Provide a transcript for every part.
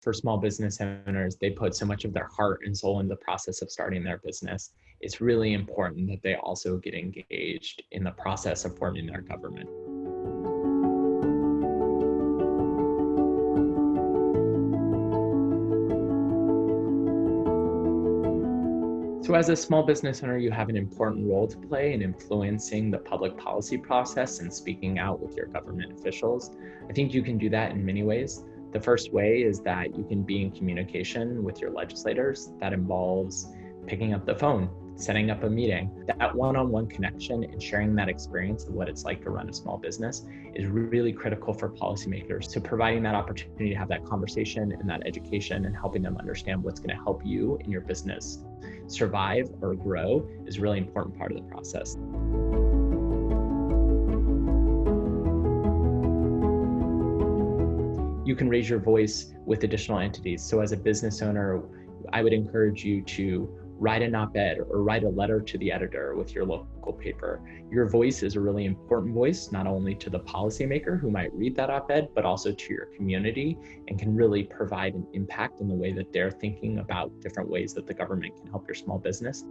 for small business owners, they put so much of their heart and soul in the process of starting their business. It's really important that they also get engaged in the process of forming their government. So as a small business owner, you have an important role to play in influencing the public policy process and speaking out with your government officials. I think you can do that in many ways. The first way is that you can be in communication with your legislators. That involves picking up the phone, setting up a meeting. That one on one connection and sharing that experience of what it's like to run a small business is really critical for policymakers. So, providing that opportunity to have that conversation and that education and helping them understand what's going to help you in your business survive or grow is really important part of the process. You can raise your voice with additional entities. So, as a business owner, I would encourage you to write an op-ed or write a letter to the editor with your local paper. Your voice is a really important voice, not only to the policymaker who might read that op-ed, but also to your community and can really provide an impact in the way that they're thinking about different ways that the government can help your small business.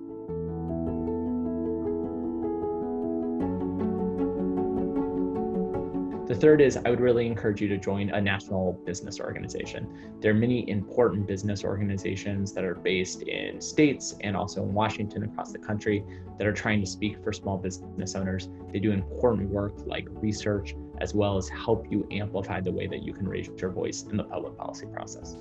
The third is I would really encourage you to join a national business organization. There are many important business organizations that are based in states and also in Washington across the country that are trying to speak for small business owners. They do important work like research, as well as help you amplify the way that you can raise your voice in the public policy process.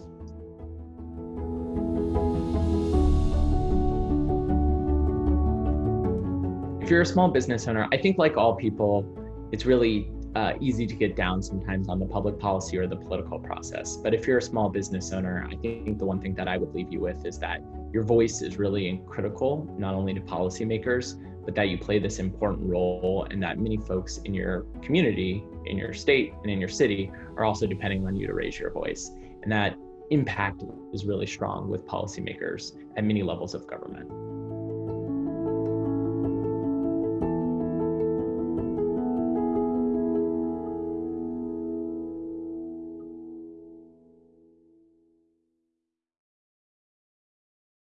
If you're a small business owner, I think like all people, it's really uh, easy to get down sometimes on the public policy or the political process. But if you're a small business owner, I think the one thing that I would leave you with is that your voice is really critical, not only to policymakers, but that you play this important role and that many folks in your community, in your state, and in your city are also depending on you to raise your voice. And that impact is really strong with policymakers at many levels of government.